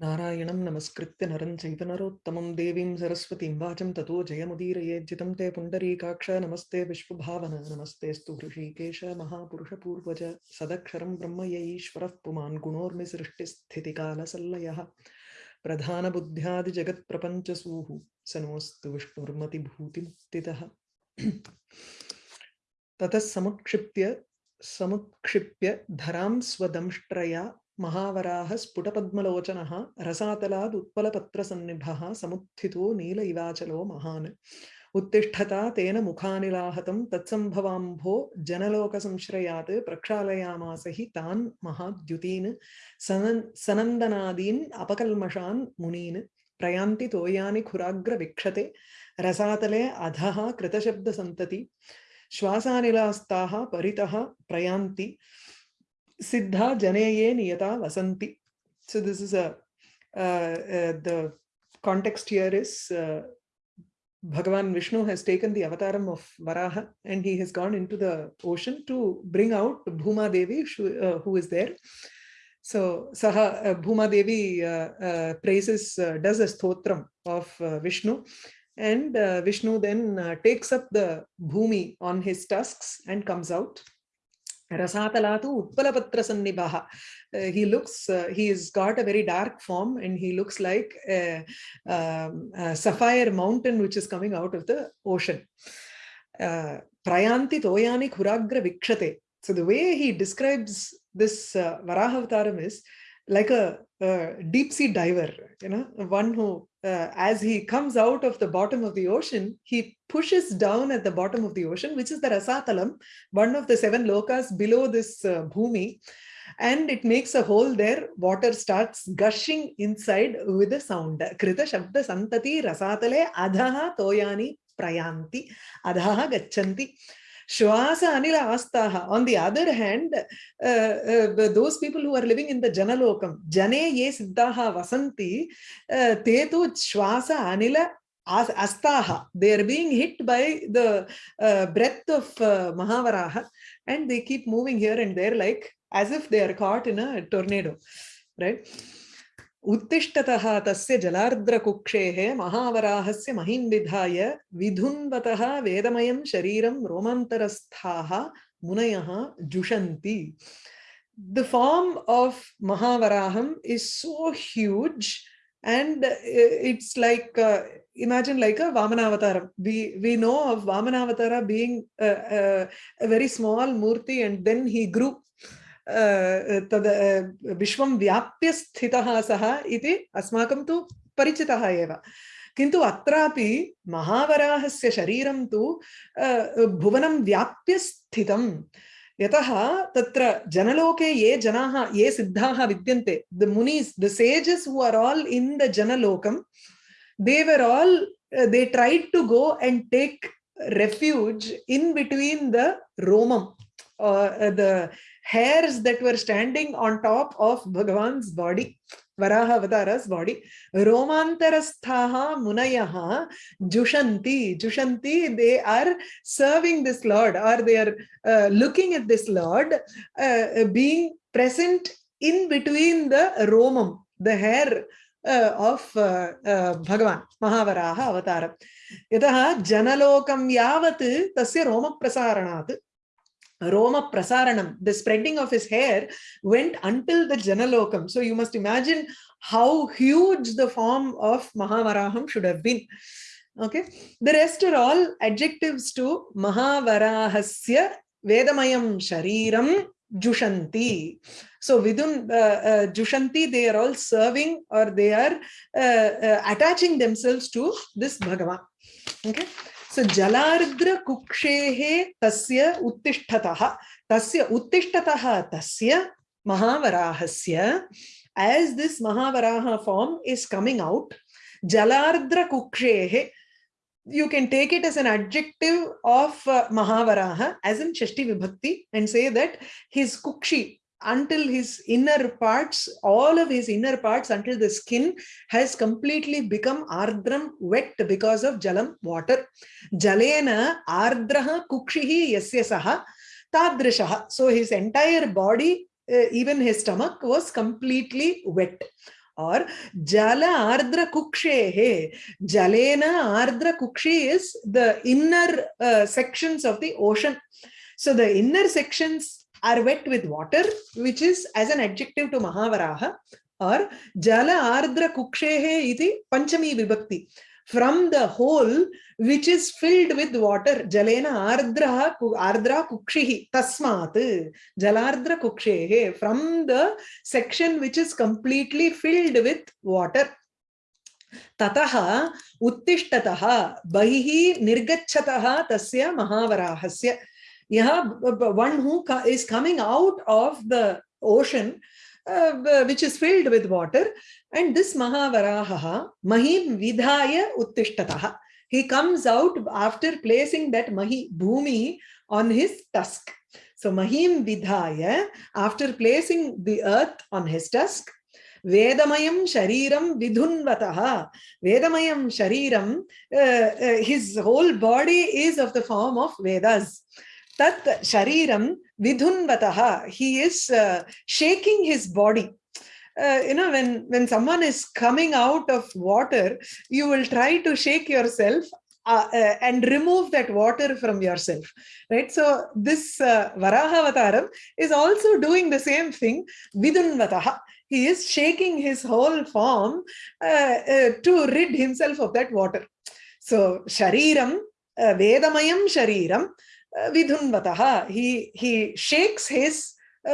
नारायणं नमस्कृत्य नरं चैव नरोत्तमं देवीं सरस्वतीं वाचं ततो जयमुदीरयेज्जितं ते पुण्डरीकाक्ष, नमस्ते विश्वभावन नमस्तेऽस्तु हृषीकेश महापुरुषपूर्वज, सदक्षरं ब्रह्म य ईश्वरः पुमान् गुणोर्मिसृष्टिस्थितिकालसल्लयः। प्रधानबुद्ध्यादिजगत्प्रपञ्चसूः स नोऽस्तु विष्णुर्मतिभूतिमुक्तितः ततः समुत्क्षिप्य समुत्क्षिप्य धरां स्वदंष्ट्रया महावराः स्फुटपद्मलोचनः रसातलाद् उत्पलपत्रसन्निभः समुत्थितो नील इवाचलो महान्। उत्तिष्ठता तेन मुखानिलाहतं तत्सम्भवाम्भो जनलोकसंश्रयात् प्रक्षालयामास हि तान् महाद्युतीन् सनन् सनन्दनादीन् अपकल्मषान् मुनीन्। प्रयान्ति तोयानि खुराग्रविक्षते रसातले अधः कृतशब्दसन्तति। श्वासानिलास्ताः परितः प्रयान्ति siddha janeye niyata vasanti so this is a uh, uh, the context here is uh, bhagavan vishnu has taken the avataram of varaha and he has gone into the ocean to bring out bhuma devi uh, who is there. So saha uh, bhuma devi uh, uh, praises uh, does a stotram of uh, vishnu and vishnu then takes up the bhumi on his tusks and comes out Rasatalatu Utpalapatra Sannibaha. Uh, he looks, uh, he's got a very dark form and he looks like a, um, a sapphire mountain which is coming out of the ocean. Uh, Prayanti Toyani Kuragra Vikshate. So the way he describes this uh, Varahavataram is like a, a deep sea diver, you know, one who uh, as he comes out of the bottom of the ocean, he pushes down at the bottom of the ocean, which is the Rasatalam, one of the seven lokas below this uh, Bhumi. And it makes a hole there. Water starts gushing inside with a sound. Krita Shabda Santati Rasatale Adhaha Toyani Prayanti Adhaha Gachanti. Shwasa Anila Astaha. On the other hand, uh, uh, those people who are living in the Janalokam, Jane Ye Siddhaha Vasanti, uh, Tetu Shwasa Anila Astaha. They are being hit by the uh, breath of uh, Mahavaraha and they keep moving here and there like as if they are caught in a tornado, right? उत्तिष्ठतः तस्य जलार्द्रकुक्षेः महावराहस्य महीं विधाय विधुन्वतः वेदमयं शरीरं रोमान्तरस्थाः मुनयः जुषन्ति The form of Mahavaraham is so huge and it's like uh, imagine like a Vamanavataram. We we know of Vamanavatar being a, a, a very small murti and then he grew तद् विश्वं व्याप्य स्थितः सः इति अस्माकं तु परिचितः एव। किन्तु अत्रापि महावराहस्य शरीरं तु भुवनं व्याप्य स्थितं। यतः तत्र जनलोके ये जनाः ये सिद्धाः विद्यन्ते the munis the who are all in the जनलोकं they were all uh, they tried to go and take refuge in between the uh, hairs that were standing on top of Bhagavan's body, Varaha Avatara's body, Romantarasthaha Munayaha Jushanti. Jushanti, they are serving this Lord or they are uh, looking at this Lord uh, being present in between the Romam, the hair uh, of uh, uh, Bhagavan, Mahavaraha Avataram. Yataha Janalokam Yavat Tasya Roma Prasaranat Roma Prasaranam, the spreading of his hair went until the Janalokam. So you must imagine how huge the form of Mahavaraham should have been. Okay, the rest are all adjectives to Mahavarahasya Vedamayam Shariram Jushanti. So within uh, uh, Jushanti, they are all serving or they are uh, uh, attaching themselves to this Bhagavan. Okay. So Jalardra Kukshehe Tasya Uttishthataha. Tasya Uttishthataha Tasya Mahavarahasya. As this Mahavaraha form is coming out, Jalardra Kukshehe, you can take it as an adjective of uh, Mahavaraha as in Shashti Vibhakti and say that his Kukshi, until his inner parts, all of his inner parts until the skin has completely become ardram, wet because of jalam, water. Jalena ardraha kukshihi yasya saha tadrishaha. So his entire body, uh, even his stomach was completely wet. or jala ardra kukshehe. Jalena ardra kukshi is the inner uh, sections of the ocean. So the inner sections are wet with water, which is as an adjective to Mahavaraha, or jala ardra kukshehe iti panchami vibhakti. From the hole which is filled with water, jalena ardra ardra kukshihi tasmat jalardra kukshehe. From the section which is completely filled with water. ततः उत्तिष्ठतः बहिः निर्गच्छतः तस्य महावराहस्य yeah, one who is coming out of the ocean, uh, which is filled with water, and this Mahavaraha, Mahim Vidhaya Uttishtataha. He comes out after placing that Mahi Bhumi on his tusk. So Mahim Vidhaya, after placing the earth on his tusk, Vedamayam Shariram Vidhunvataha. Vedamayam Shariram, uh, uh, his whole body is of the form of Vedas. Tat shariram vidhunvataha he is uh, shaking his body. Uh, you know when when someone is coming out of water you will try to shake yourself uh, uh, and remove that water from yourself right? So this uh, varaha avataram is also doing the same thing vidhunvataha. He is shaking his whole form uh, uh, to rid himself of that water. So shariram uh, vedamayam shariram vidhunvataha. He he shakes his uh,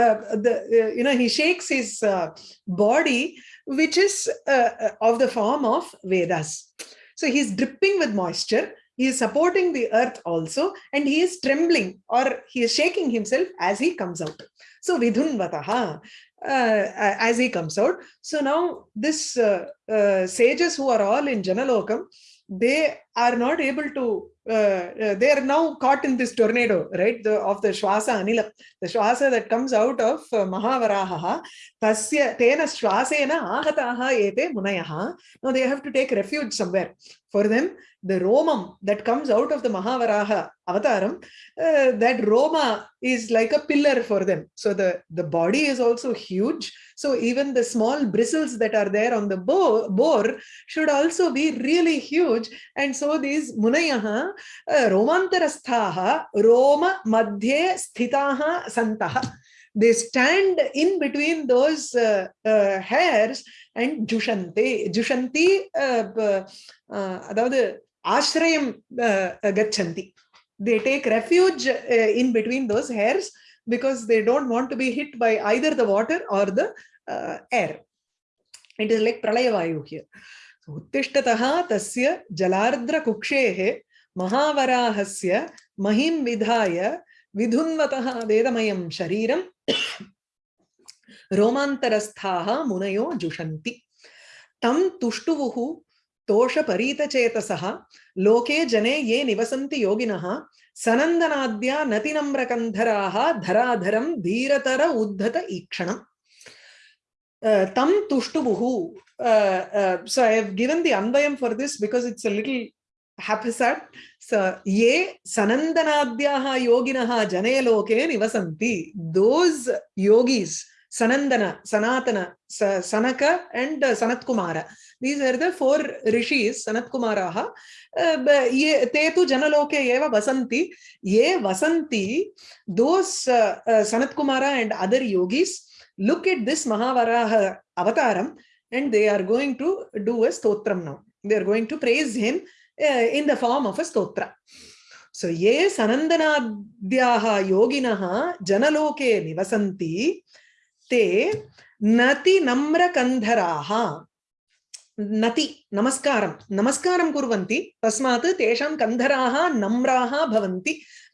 uh, the uh, you know he shakes his uh, body, which is uh, uh, of the form of Vedas. So he's dripping with moisture. He is supporting the earth also, and he is trembling or he is shaking himself as he comes out. So vidhunvataha. Uh, as he comes out. So now this uh, sages who are all in Janalokam, they are not able to uh, uh, they are now caught in this tornado, right? The, of the Shwasa Anila, the Shwasa that comes out of uh, Mahavaraha, Tasya Tena Shwasena Ahataha Ete Munayaha. Now they have to take refuge somewhere. For them, the Romam that comes out of the Mahavaraha avataram, uh, that Roma is like a pillar for them. So the, the body is also huge. So even the small bristles that are there on the boar, should also be really huge. And so these Munayaha, uh, Romantarasthaha, Roma Madhye Sthitaha Santaha. They stand in between those uh, uh, hairs and. Jushanti, uh, ashrayam uh, gachanti. They take refuge uh, in between those hairs because they don't want to be hit by either the water or the air. It is like pralayavayu here. उत्तिष्ठतः तस्य जलार्द्रकुक्षेः महावराहस्य महिं विधाय विधुन्वतः वेदमयं शरीरं रोमान्तरस्थाः मुनयो जुषन्ति तं तुष्टुवुः तोषपरीतचेतसः लोके जने ये निवसन्ति योगिनः सनन्दनाद्या नतिनम्रकन्धराः धराधरं धीरतर उद्धत ईक्षणम् tam tushtubuhu. Uh, uh, so I have given the anvayam for this because it's a little haphazard. So ye sanandanadhyaha yoginaha jane loke nivasanti. Those yogis Sanandana, Sanatana, Sanaka and uh, Sanat Kumara. These are the four rishis, Sanat Kumaraha. Uh, ye, te tu janaloke eva vasanti. Ye vasanti, those uh, uh, Sanat Kumara and other yogis look at this Mahavaraha avataram and they are going to do a stotram now. They are going to praise him uh, in the form of a stotra. So, ye sanandanadhyaha yoginaha janaloke nivasanti te nati namrakandharaha नति, नमस्कार। नमस्कार कुरी तस्मा तेषा कंधरा नम्रा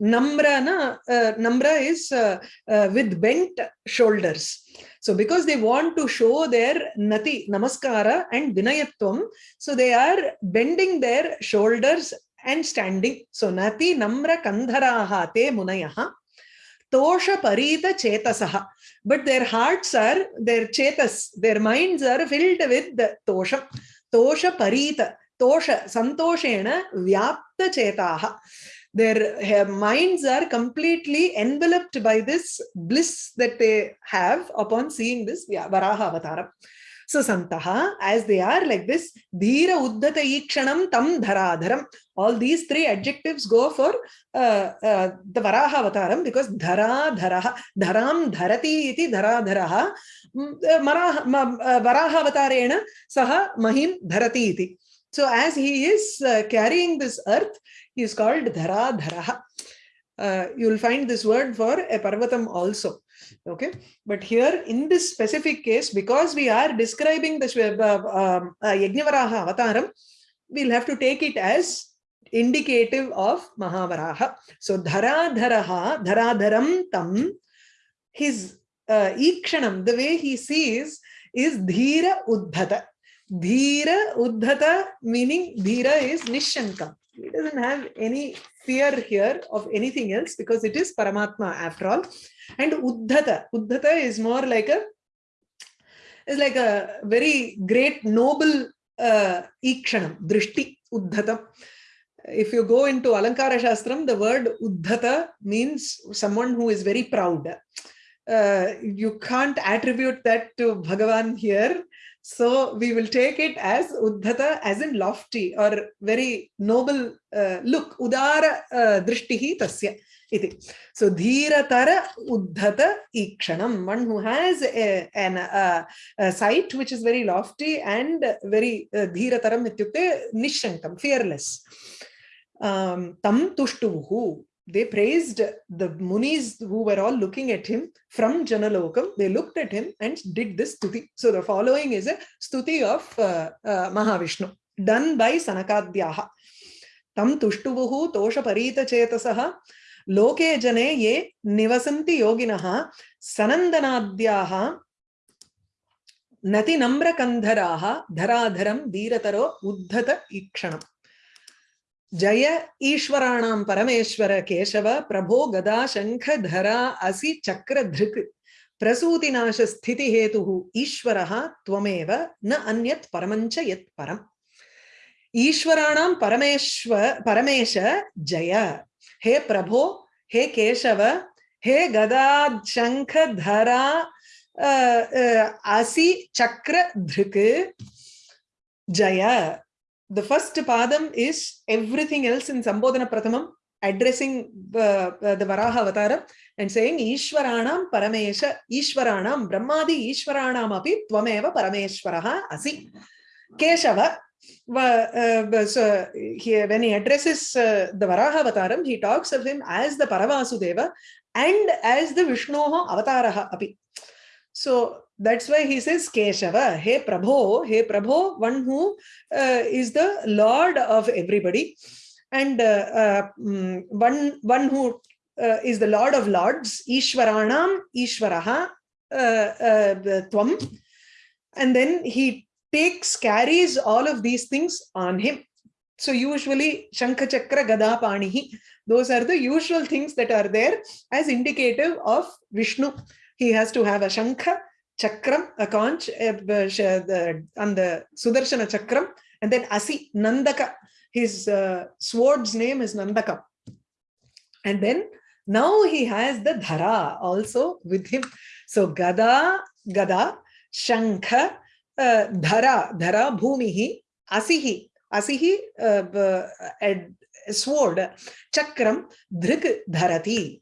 नम्र न नम्र is with bent shoulders so because they want to show their nati namaskar and vinaya so they are bending their shoulders and standing so नति नम्र कंधरा ते मुनय tosha parita chetasaha but their hearts are their chetas their minds are filled with the tosha tosha parita tosha santoshena vyapta chetaha their eh, minds are completely enveloped by this bliss that they have upon seeing this varaha avatar So Santaha, as they are like this, Dhira Uddhata Ikshanam Tam Dharadharam. All these three adjectives go for uh, uh, the Varaha Avataram because Dhara Dharaha, Dharam Dharati iti Dhara Dharaha, Varaha Avatarena Saha Mahim Dharati iti. So as he is uh, carrying this earth, he is called Dhara Dharaha. Uh, you will find this word for a Parvatam also okay? But here in this specific case because we are describing the uh, um, uh, Yajnavaraha avataram we'll have to take it as indicative of Mahavaraha. So dhara dharaha dharadharam tam his uh, ikshanam the way he sees is dhira uddhata. Dhira uddhata meaning dhira is nishanka he doesn't have any fear here of anything else because it is Paramatma after all. And Uddhata, Uddhata is more like a is like a very great noble uh, ikshanam, drishti, Uddhata. If you go into Alankara Shastram, the word Uddhata means someone who is very proud. Uh, you can't attribute that to Bhagavan here so we will take it as Uddhata as in lofty or very noble uh, look. Udara uh, drishtihi tasya. Iti. So Dhiratara Uddhata Ikshanam, one who has a, an, uh, a sight which is very lofty and very uh, Dhirataram ityukte nishankam, fearless. Um, tam tushtuvuhu they praised the munis who were all looking at him from Janalokam. They looked at him and did this stuti. So the following is a stuti of uh, uh, Mahavishnu done by Sanakadhyaha. Tam tushtuvuhu tosha parita chetasaha loke jane ye nivasanti yoginaha sanandanadhyaha nati namra kandharaha dharadharam dhirataro uddhata ikshanam. जय ईश्वराणां परमेश्वर केशव, प्रभो गदा शंख धरा असि धृक् प्रसूतिनाश स्थिति हेतु ईश्वरः त्वमेव, न अन्यत् परमञ्च यत् परम्। ईश्वराणां परमेश्वर परमेश जय। हे प्रभो, हे केशव, हे गदा शंख धरा असि चक्र धृक् जय। The first padam is everything else in Sambodhana Prathamam addressing uh, uh, the Varaha Avatara and saying Ishwaranam Paramesha Ishwaranam Brahmadi Ishwaranam api Tvameva Parameshwaraha Asi Keshava uh, so he, when he addresses uh, the Varaha Avataram, he talks of him as the Paravasudeva and as the Vishnoha Avataraha api. So that's why he says Keshava, Hey Prabho, Hey Prabho, one who uh, is the Lord of everybody. And uh, uh, mm, one, one who uh, is the Lord of Lords, Ishwaranam, Ishwaraha, uh, Tvam. And then he takes, carries all of these things on him. So usually Shankha Chakra Gada Panihi, those are the usual things that are there as indicative of Vishnu. He has to have a Shankha, chakram, a conch on the Sudarshana chakram, and then Asi, Nandaka. His uh, sword's name is Nandaka. And then now he has the Dhara also with him. So Gada, Gada, Shankha, uh, Dhara, Dhara, Bhumihi, Asihi, Asihi, uh, sword, Chakram, Dhrik, Dharati.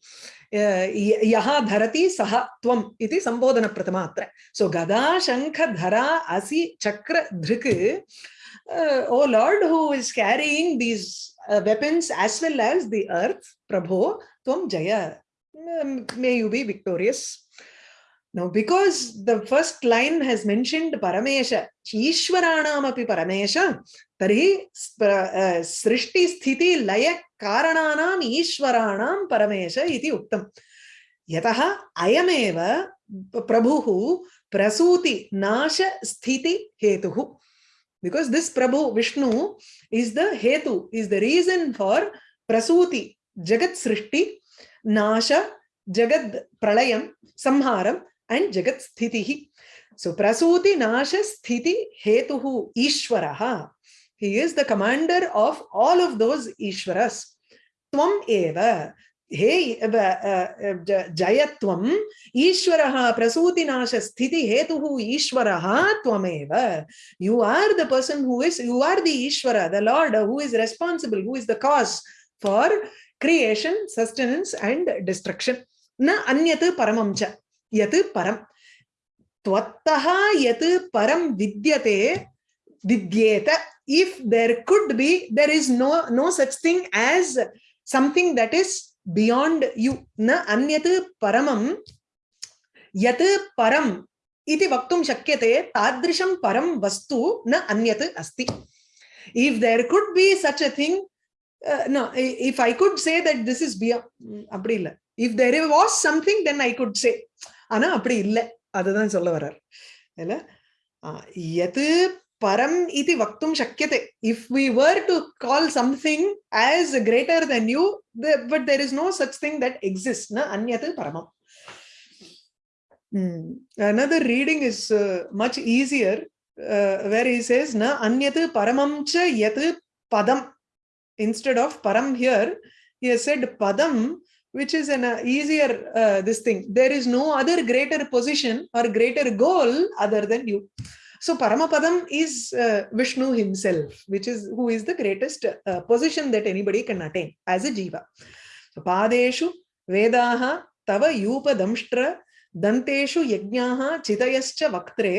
यः धरती सह त्वम इति संबोधन प्रथमात्र सो गदा शंख धरा असि चक्र धृक O Lord who is carrying these weapons as well as the earth प्रभो त्वम जय may you be victorious Now, because the first line has mentioned Paramesha, Ishwaranamapi Paramesha, Tari uh, Srishti Sthiti Laya Karananam Ishwaranam Paramesha iti Uttam. Yataha Ayameva Prabhuhu Prasuti Nasha Sthiti Hetuhu. Because this Prabhu Vishnu is the Hetu, is the reason for Prasuti, Jagat Srishti, Nasha, jagat Pralayam, Samharam, and jagat sthiti so, prasuti nasha sthiti hetuhu ishwaraha. He is the commander of all of those ishwaras. Tvam eva. हे जयत्वम् ईश्वरः प्रसूतिनाशस्थिति हेतुः ईश्वरः त्वमेव you are the person who is you are the Ishwara the lord who is responsible who is the cause for creation sustenance and destruction न अन्यत् परमं च யது பரம். துவத்தகா எது பரம் வித்தியதே வித்யேத. If there could be there is no no such thing as something that is beyond you ந அந்நத் பரமம் யத் பரம் இது வக்தும் சக்கியதே தாதிருஷம் பரம் வஸ்து ந அந்நத் அஸ்தி if there could be such a thing no uh, if i could say that this is beyond mm, அப்படி இல்ல if there was something then i could say. ஆனா அப்படி இல்லை அதுதான் சொல்ல வர்றார் இல்ல எது பரம் இது வக்தும் சக்கியத்தை if we were to call something as greater than you but there is no such thing that exist அந்நது பரமம் another reading is uh, much easier uh, where he says na anyat paramam cha yat padam instead of param here he has said padam which is an uh, easier uh, this thing. There is no other greater position or greater goal other than you. So Paramapadam is uh, Vishnu himself, which is who is the greatest uh, position that anybody can attain as a jiva. So Padeshu Vedaha Tava Yupa Damshtra दन्तेषु यज्ञाः चितयश्च वक्त्रे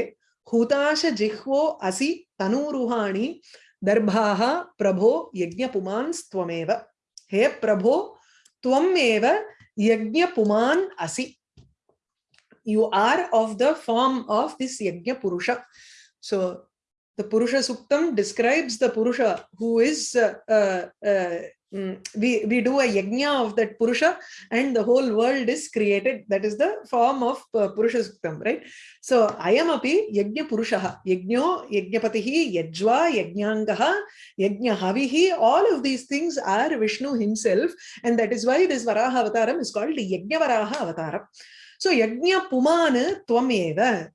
हुताश जिह्वो असि तनूरुहाणि दर्भाः प्रभो यज्ञपुमांस्त्वमेव हे प्रभो त्वमेव यज्ञपुमान् असि you are of the form of this yajna purusha so the purusha suktam describes the purusha who is uh, uh, uh, mm, we we do a yajna of that purusha and the whole world is created. That is the form of uh, purusha suktam right? So i am api yajna purusha yajno yajnapatihi yajva yajnangaha yajna havihi all of these things are vishnu himself. And that is why this varaha avataram is called yajna varaha avataram. So yajna puman tvameva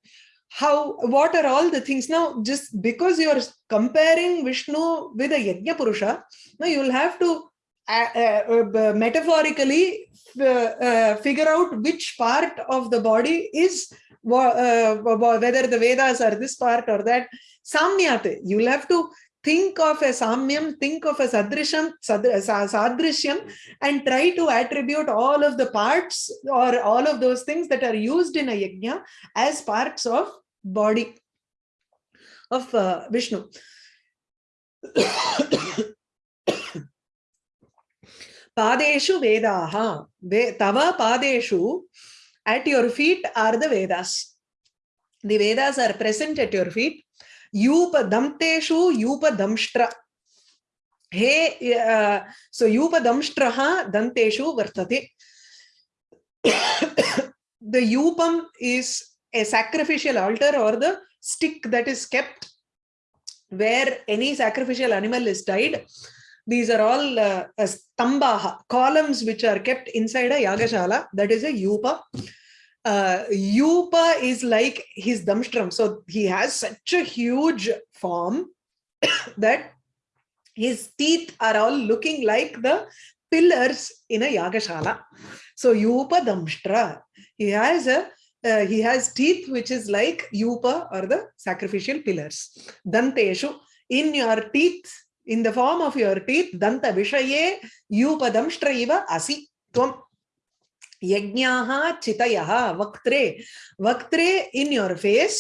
how what are all the things? Now just because you are comparing vishnu with a yajna purusha now you will have to uh, uh, uh, metaphorically uh, uh, figure out which part of the body is uh, whether the vedas are this part or that. Samyat you will have to think of a samyam think of a sadrisham sadr- sa- sadrishyam and try to attribute all of the parts or all of those things that are used in a yajna as parts of body of uh, vishnu. Padeshu vedaha. Ve tava padeshu at your feet are the vedas. The vedas are present at your feet. Yupa damteshu yupa damshtra he uh, so yupa damshtraha danteshu vartate. The yupam is a sacrificial altar or the stick that is kept where any sacrificial animal is tied these are all uh, stambaha columns which are kept inside a yagashala that is a yupa. Uh, yupa is like his damstram so he has such a huge form that his teeth are all looking like the pillars in a yagashala. So yupa damshtra he has a uh, he has teeth which is like yupa or the sacrificial pillars danteshu in your teeth in the form of your teeth danta vishaye yupa damshtra asi tvam yajnaha chitayaha vaktre vaktre in your face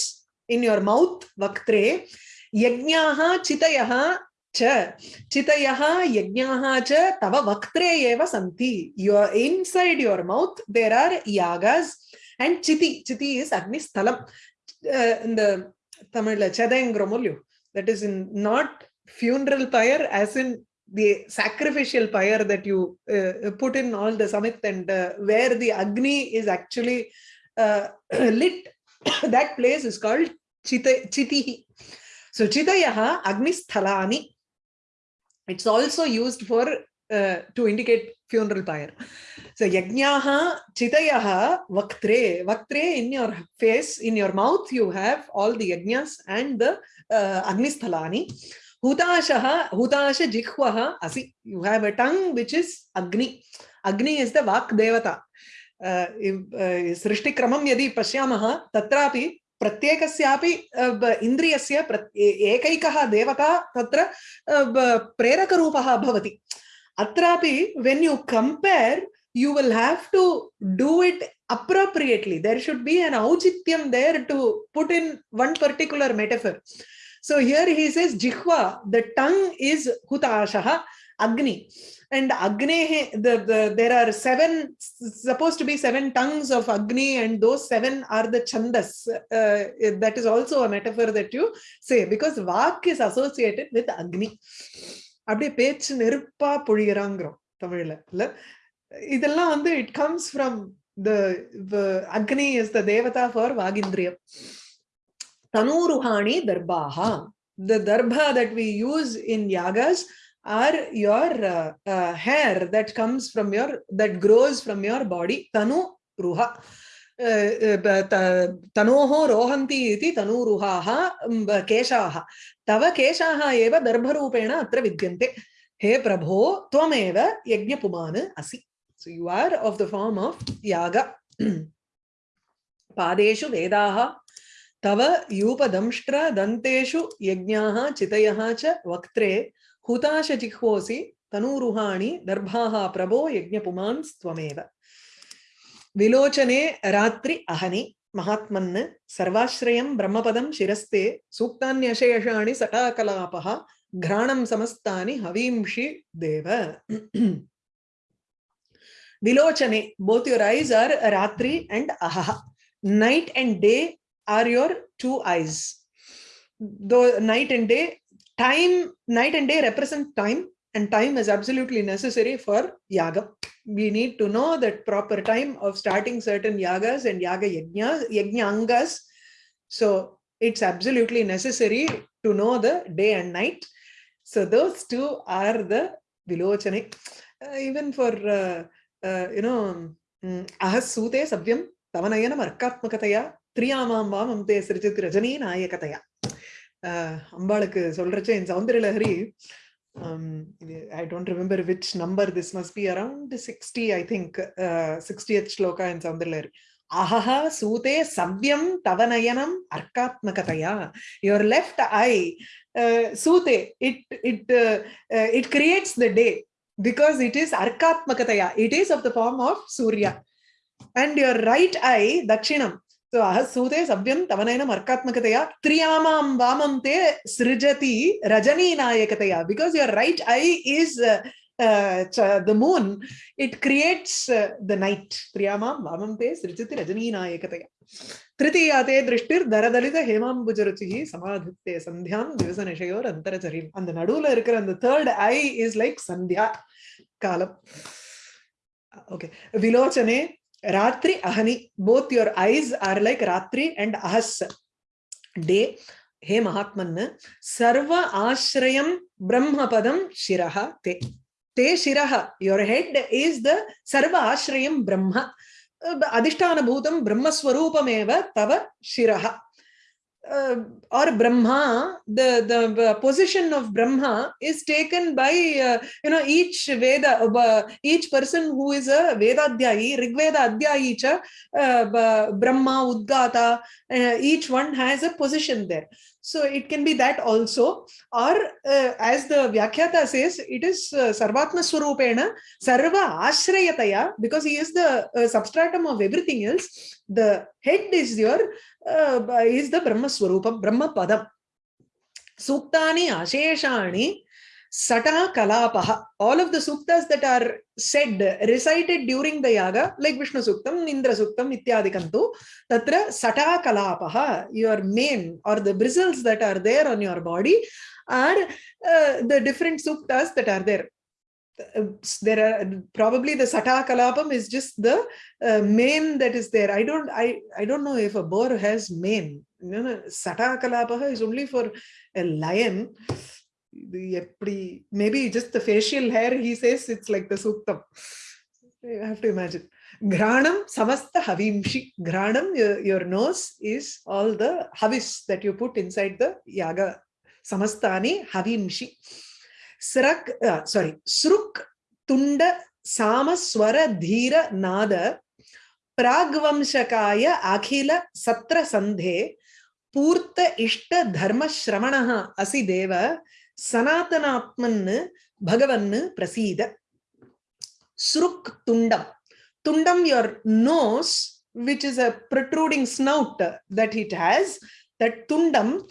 in your mouth vaktre yajnaha chitayaha chitayaha yajnaha cha tava vaktre eva santi your inside your mouth there are yagas and chiti chiti is agni sthalam uh, in the tamil chadayangrom that is in not funeral pyre as in the sacrificial pyre that you uh, put in all the samit and uh, where the agni is actually uh, lit. That place is called chita chitihi. So chitayaha agni sthalani it's also used for uh, to indicate funeral pyre so yajnaha chitayaha vaktre vaktre in your face in your mouth you have all the yajnas and the uh, agni sthalani hutashaha hutasha jikhvaha asi you have a tongue which is agni Agni is the Vak Devata. Uh, सृष्टिक्रमं यदि पश्यामः तत्रापि प्रत्येकस्यापि इन्द्रियस्य एकैकः देवता तत्र प्रेरकरूपः भवति Atrapi, when you compare, you will have to do it appropriately. There should be an auchityam there to put in one particular metaphor. So here he says, Jihva, the tongue is Hutashaha, Agni. And Agni, the, the, there are seven, supposed to be seven tongues of Agni, and those seven are the Chandas. Uh, that is also a metaphor that you say, because Vak is associated with Agni. அப்படியே பேச்சு நெருப்பா பொழிகிறாங்கிறோம் தமிழ்ல. இல்ல? இதெல்லாம் வந்து it comes from the Agni is the devata for வாகிந்திரியம் தனூருஹாணி தர்பாஹா the darbha that we use in yagas are your hair that comes from your that grows from your body தனு ருஹா तनोः रोहन्ति इति तनूरुहाः केशाः। तव केशाः एव दर्भरूपेण अत्र विद्यन्ते। हे प्रभो, त्वमेव यज्ञपुमान् असि। So you are of the form of yaga पादेषु वेदाः, तव यूपदंष्ट्र दन्तेषु यज्ञाः, चितयः च वक्त्रे हुताशजिह्वोऽसि तनूरुहाणि दर्भाः प्रभो यज्ञपुमान् त्वमेव। विलोचने रात्रि अहनि महात्मन् सर्वाश्रयं ब्रह्मपदं शिरस्ते सूक्तान्यशेषाणि सटाकलापः घ्राणं समस्तानि हवींषि देव Vilochane, both your eyes are Ratri and Ahaha. Night and day are your two eyes. Though night and day, time, night and day represent time, and time is absolutely necessary for yaga. We need to know that proper time of starting certain yagas and yaga yajna, yajnangas. So it's absolutely necessary to know the day and night. So those two are the Vilochane. Uh, even for uh, uh, you know ahasute sabhyam tavanayana markatmakataya த்ரியாமாம் வாமம் தே சிரிச்சித் ரஜினி நாயகதையா அம்பாளுக்கு சொல்றச்ச in Soundarya Lahari um, I don't remember which number this must be around 60 I think uh, 60th shloka in Saundarlahari ahaha sute savyam tavanayanam arkatmakataya your left eye uh, sute it it uh, uh, it creates the day because it is arkatmakataya. It is of the form of Surya. And your right eye, Dakshinam. So ahasute savyam tavanayana arkatmakataya triyamam vamam te srijati rajani nayakataya. Because your right eye is uh, uh, the moon, it creates uh, the night. Triyamam vamam te srijati rajani nayakataya. திருத்தீயாத்தே திருஷ்டிர் தரதலித ஹேமாம்புஜருச்சி சமாதித்தே சந்தியாம் திவச நிஷயோர் அந்தரச்சரியம் அந்த நடுவுல இருக்கிற அந்த third eye is like Sandhya காலம் okay விலோச்சனே Ratri Ahani, both your eyes are like Ratri and Ahas, day. Hey Mahatman, Sarva Ashrayam Brahmapadam Shiraha Te. Te Shiraha, your head is the Sarva Ashrayam Brahma. Adhishtana Bhutam Brahmaswarupameva Tava Shiraha uh, or brahma the the position of brahma is taken by uh, you know each veda uh, each person who is a vedadhyayi rigveda adhyayi cha uh, brahma udgata uh, each one has a position there so it can be that also. Or uh, as the vyakhyata says it is uh, sarvatma swarupena sarva ashrayataya because he is the uh, substratum of everything else. The head is your uh, is the brahma swarupa brahma padam. Suktani asheshani Sata Kalapaha. All of the suktas that are said, recited during the yaga, like Vishnu Suktam, Indra Suktam, Ityadikantu, Tatra Sata Kalapaha, your mane or the bristles that are there on your body are uh, the different suktas that are there. there are probably the sata kalapam is just the uh, mane that is there i don't i i don't know if a boar has mane you know, sata kalapaha is only for a lion maybe just the facial hair he says it's like the suktam you have to imagine granam samasta havimshi granam your, nose is all the havis that you put inside the yaga samastani havimshi srak uh, sorry sruk tunda सामस्वर धीर नाद प्राग्वंशकाय अखिल सत्र संधे पूर्त इष्ट धर्म श्रवणः असि देव சனாதனாத்மன்னு பகவன்னு பிரசீத சுருக் துண்டம் துண்டம் your nose which is a protruding snout that it has, that tundam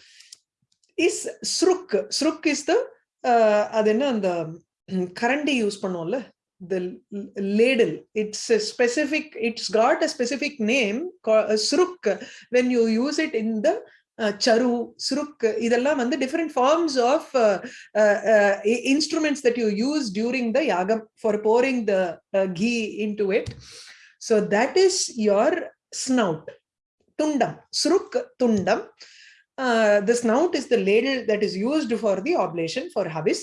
is sruk. Sruk is the, uh, the karandi use panola, the ladle. It's a specific, it's got a specific name called a sruk when you use it in the charu suruk இதெல்லாம் வந்து different forms of uh, uh, uh, instruments that you use during the yagam for pouring the ghee into it so that is your snout tundam suruk tundam the snout is the ladle that is used for the oblation for habis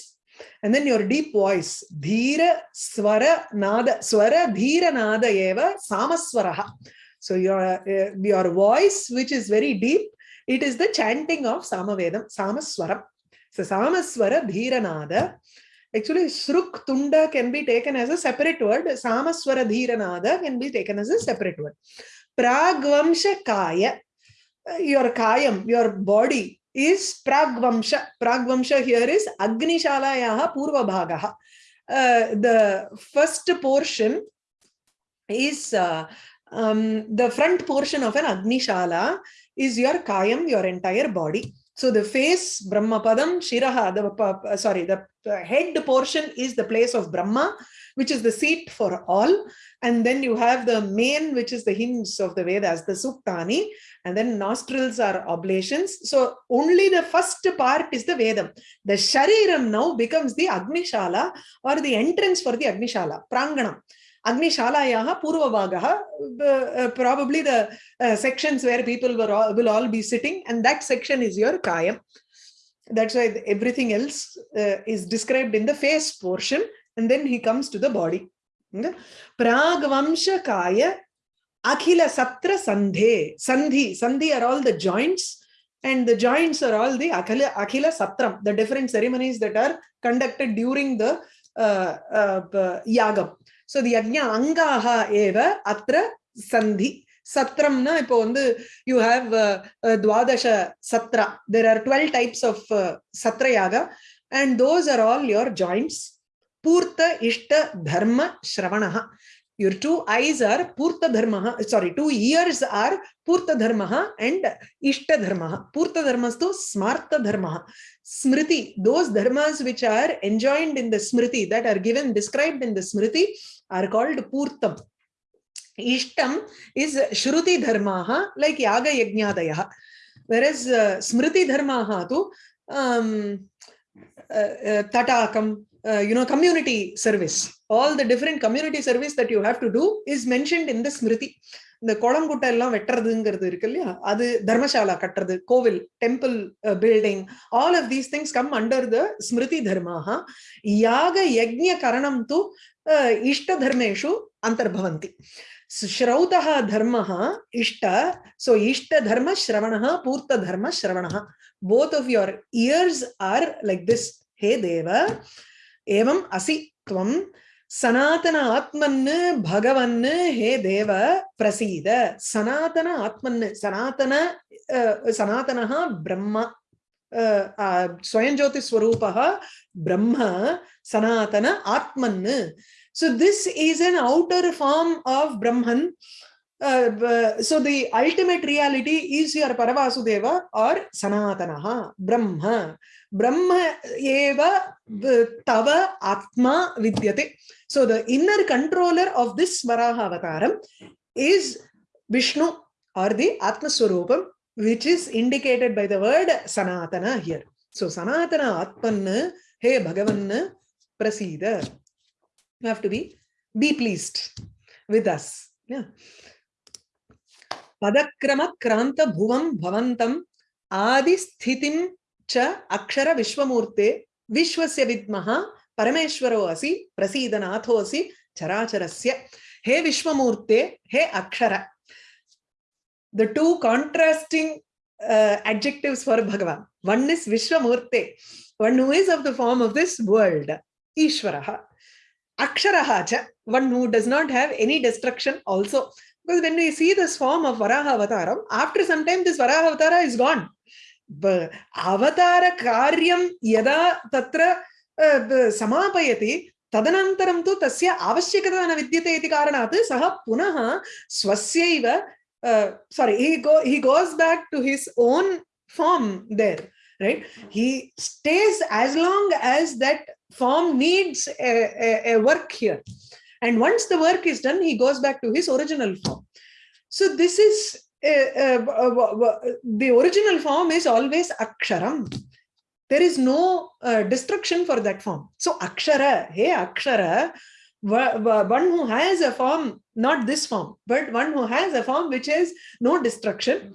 and then your deep voice dhira swara nada swara dhira nada eva samaswaraha so your uh, your voice which is very deep it is the chanting of samavedam samaswaram. So samaswara dhiranada actually sruk tunda can be taken as a separate word. Samaswara dhiranada can be taken as a separate word. Pragvamsha kaya. Your kayam your body is pragvamsha. Pragvamsha here is Agnishala Purva Bhagaha. Uh, the first portion is uh, um, the front portion of an Agnishala is your Kayam, your entire body. So the face, Brahmapadam, Shiraha, the, uh, sorry, the head portion is the place of Brahma, which is the seat for all. And then you have the main, which is the hymns of the Vedas, the Suktani, and then nostrils are oblations. So only the first part is the Vedam. The Shariram now becomes the Agnishala or the entrance for the Agnishala, Pranganam. Agnishalayah Purvavagaha, uh, probably the uh, sections where people all, will all be sitting, and that section is your Kayam. That's why everything else uh, is described in the face portion, and then he comes to the body. Pragvamsha Kaya Akhila Satra Sandhe. Sandhi. Sandhi are all the joints, and the joints are all the Akhila, Akhila Satram, the different ceremonies that are conducted during the uh, uh, Yagam. So the அக்ஞா அங்காக ஏவ அத்த சந்தி சத்திரம்னா இப்போ வந்து you have துவாதச Chatra there are twelve types of சத்ரையாக and those are all your joints பூர்த்த இஷ்ட தர்ம ஸ்ரவணா your two eyes are purta dharmaha sorry two ears are purta dharmaha and ishta dharmaha purta dharmas to smarta dharmaha smriti those dharmas which are enjoined in the smriti that are given described in the smriti are called Purtam. Ishtam is Shruti Dharmaha, like Yaga Yajnadaya. Whereas uh, Smriti Dharmaha tu um, uh, uh, Tatakam, uh, you know, community service. All the different community service that you have to do is mentioned in the Smriti. இந்த குளங்குட்டை எல்லாம் வெட்டுறதுங்கிறது இருக்கு இல்லையா அது தர்மசாலா கட்டுறது கோவில் temple building all of these things come under the Smriti தர்மாக யாக யஜ்ய கரணம் து இஷ்ட தர்மேஷு அந்தர்பவந்தி श्रौतः धर्मः इष्ट so ishta dharma shravanah purta dharma shravanah both of your ears are like this hey deva एवम् असि त्वं सनातन आत्मन् भगवन् हे देव प्रसीद। सनातन आत्मन्, सनातन सनातन ब्रह्म स्वयं ज्योतिस्वरूपः ब्रह्म, सनातन आत्मन्। सो this is an outer form of brahman. Uh, so the ultimate reality is your Paravasudeva or Sanatanaha, Brahma. Brahma eva tava atma vidyate. So the inner controller of this Varaha avataram is Vishnu or the Atma Swarupam, which is indicated by the word Sanatana here. So Sanatana Atman, Hey Bhagavan, Prasida. You have to be be pleased with us. Yeah. पदक्रम क्रांत भुवं भवंतम आदि स्थितिम च अक्षर विश्वमूर्ते विश्वस्य विद्मः परमेश्वरो असि, प्रसीदनाथो असि, चराचरस्य। हे विश्वमूर्ते, हे अक्षर। The two contrasting adjectives for Bhagwan. One is विश्वमूर्ते। One who is of the form of this world ईश्वरः। अक्षरः च। One who does not have any destruction also Because when we see this form of Varaha Avataram, after some time this Varaha Avatara is gone. But Avatara Karyam Yada Tatra Samapayati तदनन्तरं तु तस्य आवश्यकता न विद्यते इति कारणात् सः पुनः स्वस्यैव sorry he go he goes back to his own form there right he stays as long as that form needs a, a, a work here and once the work is done he goes back to his original form so this is uh, uh, the original form is always aksharam there is no uh, destruction for that form. So akshara, hey akshara, one who has a form, not this form, but one who has a form which has no destruction.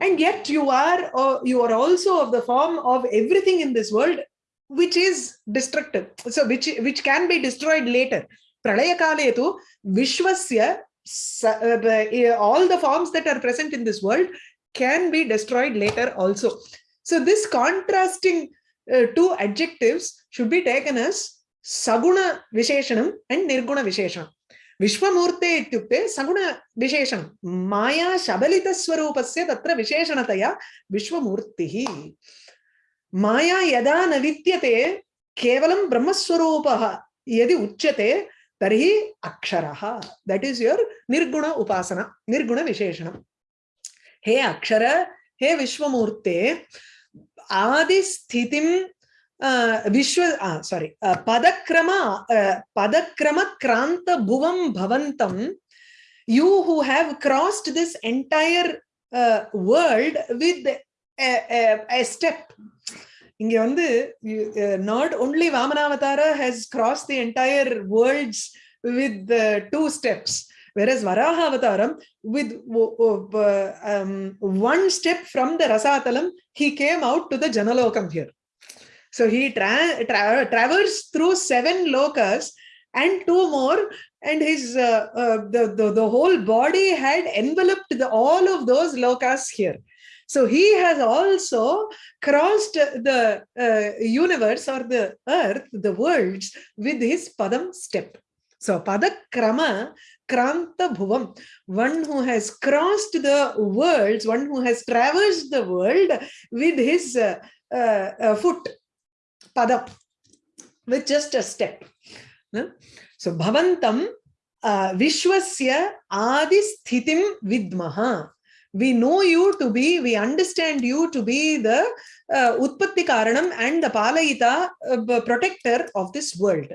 And yet you are, uh, you are also of the form of everything in this world, which is destructive. So which, which can be destroyed later. Tu vishwasya, uh, all the forms that are present in this world can be destroyed later also. So this contrasting uh, two adjectives should be taken as Saguna Visheshanam and Nirguna Visheshanam. विश्वमूर्ते इत्युक्ते सगुणविशेषणं माया शबलितस्वरूपस्य तत्र विशेषणतया विश्वमूर्तिः माया यदा न विद्यते केवलं ब्रह्मस्वरूपः यदि उच्यते तर्हि अक्षरः दट् इस् योर् निर्गुण उपासना निर्गुणविशेषणं हे अक्षर हे विश्वमूर्ते आदिस्थितिं विश्व सारी पदक्रम पदक्रम क्रांत भुवं भवन्तं crossed this entire uh, world with a, a, a step இங்க வந்து not only vamanavathara has crossed the entire worlds with the two steps Whereas Varaha Avataram, with um, one step from the Rasatalam, he came out to the Janalokam here. So he tra tra traversed through seven lokas and two more, and his uh, uh, the, the, the whole body had enveloped the, all of those lokas here. So he has also crossed the uh, universe or the earth, the worlds, with his Padam step. So Padakrama Kranta Bhuvam, one who has crossed the worlds, one who has traversed the world with his uh, uh, foot, Padam, with just a step. So Bhavantam uh, Vishwasya Adi Sthitim Vidmaha. We know you to be, we understand you to be the uh, Utpatti Karanam and the Palayita uh, protector of this world.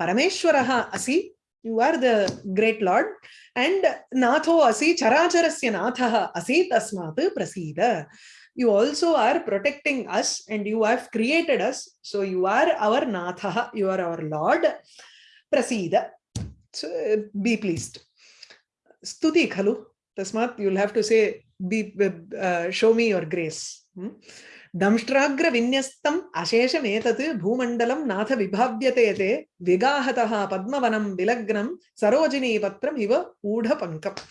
Parameshwaraha asi, you are the great Lord, and Natho asi, Characharasya Nathaha asi tasmat prasida. You also are protecting us and you have created us. So you are our Nathaha, you are our Lord. Prasida. So be pleased. Stuti khalu. Tasmat, you'll have to say, be, uh, show me your grace. Hmm? दंष्ट्राग्र विन्यस्तम अशेषमेतत् भूमण्डलं नाथ विभाव्यते ते विगाहतः पद्मवनं विलग्नं सरोजिनी पत्रम् इव ऊढपङ्कम्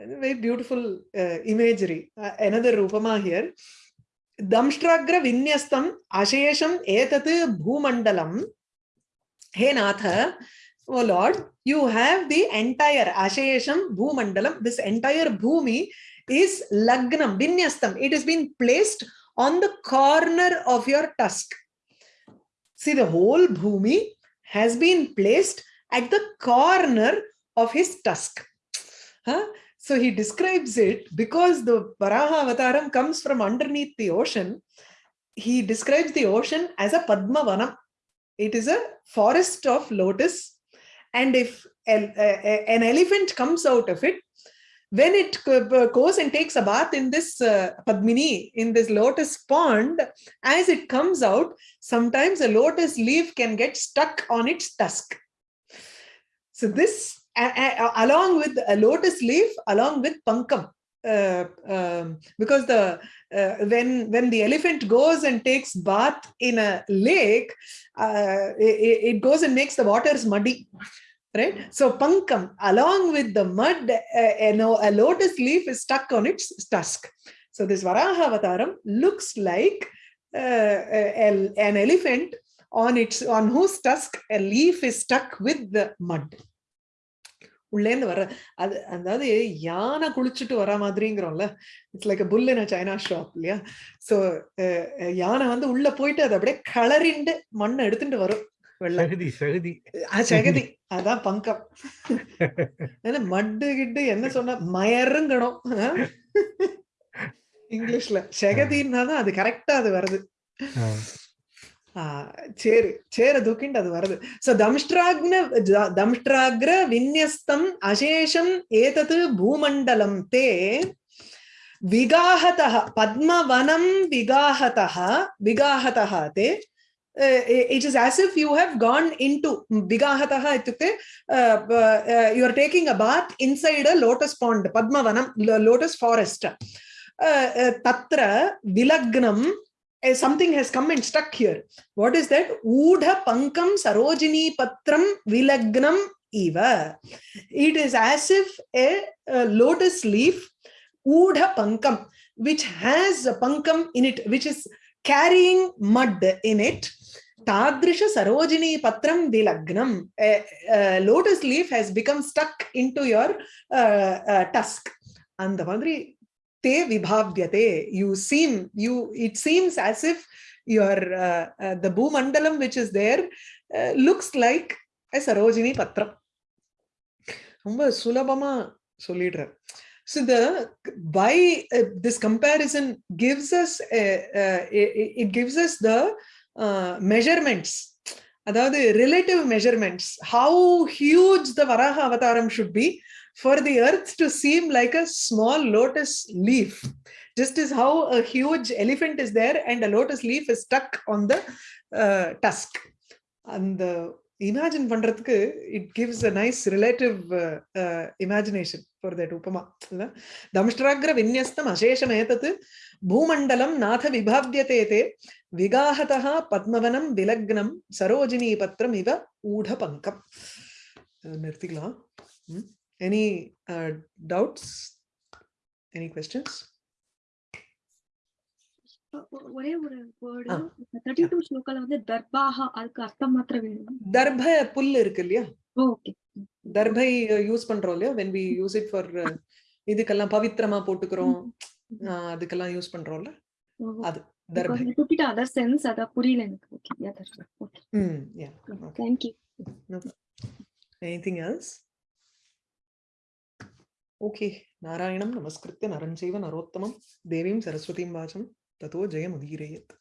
very beautiful uh, imagery uh, another rupama here damshtragra vinyastam ashesham etat bhumandalam he natha oh lord you have the entire ashesham bhumandalam this entire bhumi is lagnam vinyastam it has been placed on the corner of your tusk. See, the whole bhumi has been placed at the corner of his tusk. Huh? So he describes it because the Varaha Avataram comes from underneath the ocean. He describes the ocean as a Padmavanam. It is a forest of lotus. And if an elephant comes out of it, when it goes and takes a bath in this uh, Padmini, in this lotus pond, as it comes out, sometimes a lotus leaf can get stuck on its tusk. So this, along with a lotus leaf, along with pankam, uh, um, because the uh, when when the elephant goes and takes bath in a lake, uh, it, it, goes and makes the waters muddy right? So pankam, along with the mud, uh, you know, a lotus leaf is stuck on its tusk. So this Varaha Avataram looks like uh, an elephant on its on whose tusk a leaf is stuck with the mud உள்ளேந்து வர அது அதாவது யானை குளிச்சுட்டு வர மாதிரிங்கிறோம்ல. It's like bull in china shop இல்லையா? So யானை வந்து உள்ள போயிட்டு அதை அப்படியே கலரிண்டு மண்ணை எடுத்துட்டு வரும் சகதி சகதி. சகதி. அதான் பங்கம். மட்டு கிட்டு என்ன சொன்னா மயருங்கணும். இங்கிலீஷ்ல. செகதின்னா தான் அது கரெக்டா அது வருது. சேரு சேர தூக்கிண்டு அது வருது சோ தம்ஷ்டாக்ன தம்ஷ்டாக்ர விநியஸ்தம் அசேஷம் ஏதது பூமண்டலம் தே விகாகத பத்மவனம் விகாகத விகாகத தே. It is as if you have gone in to விகாகத இத்துக்கு you are taking a bath inside lotus pond பத்மவனம் lotus forest தத்திர விலக்னம் Eh, something has come and stuck here. What is that? Udha pankam sarojini patram vilagnam eva. It is as if a, a lotus leaf, Udha pankam, which has a pankam in it, which is carrying mud in it. Tadrisha Sarojini Patram Dilagnam. A, a lotus leaf has become stuck into your uh, uh, tusk. அந்த te vibhavyate you seem you it seems as if your uh, uh, the bhumandalam which is there uh, looks like a sarojini patram ரொம்ப சுலபமா சொல்லிடுறேன் so the by uh, this comparison gives us a, uh, it, it gives us the uh, measurements அதாவது relative measurements how huge the varaha avataram should be for the earth to seem like a small lotus leaf just as how a huge elephant is there and a lotus leaf is stuck on the uh, tusk and the imagine பண்றதுக்கு it gives a nice relative imagination for that உபமா இல்ல? தம்ஷ்டாகிர விநியஸ்தம் அசேஷமேதத் பூமண்டலம் நாத விபாவியதே தே விகாகதா பத்மவனம் விலக்னம் சரோஜினி பத்திரம் இவ ஊட பங்கம் நிறுத்திக்கலாம். Any doubts any questions ஒரே ஒரு வேர்டு ஆ. தேர்ட்டி டூ ஸ்லோக்கால வந்து தர்பாஹா அதுக்கு அர்த்தம் மாத்திரம் வேணும் தர்ப புல் இருக்கு இல்லையா ஓகே தர்பை யூஸ் பண்றோம் இல்லையா when we use it for uh, இதுக்கெல்லாம் பவித்திரமா போட்டுக்கிறோம் ஆஹ் அதுக்கெல்லாம் யூஸ் பண்றோம்ல அது தர்பை டுப்பிட்ட அதர் சென்ஸ் அத புரியல எனக்கு ஓகே ஓகே ம் yeah okay. Thank you anything else okay नारायणं नमस्कृत्य नरं चैव नरोत्तमं देवीं सरस्वतीं वाचं ततो जयमुदीरयेत्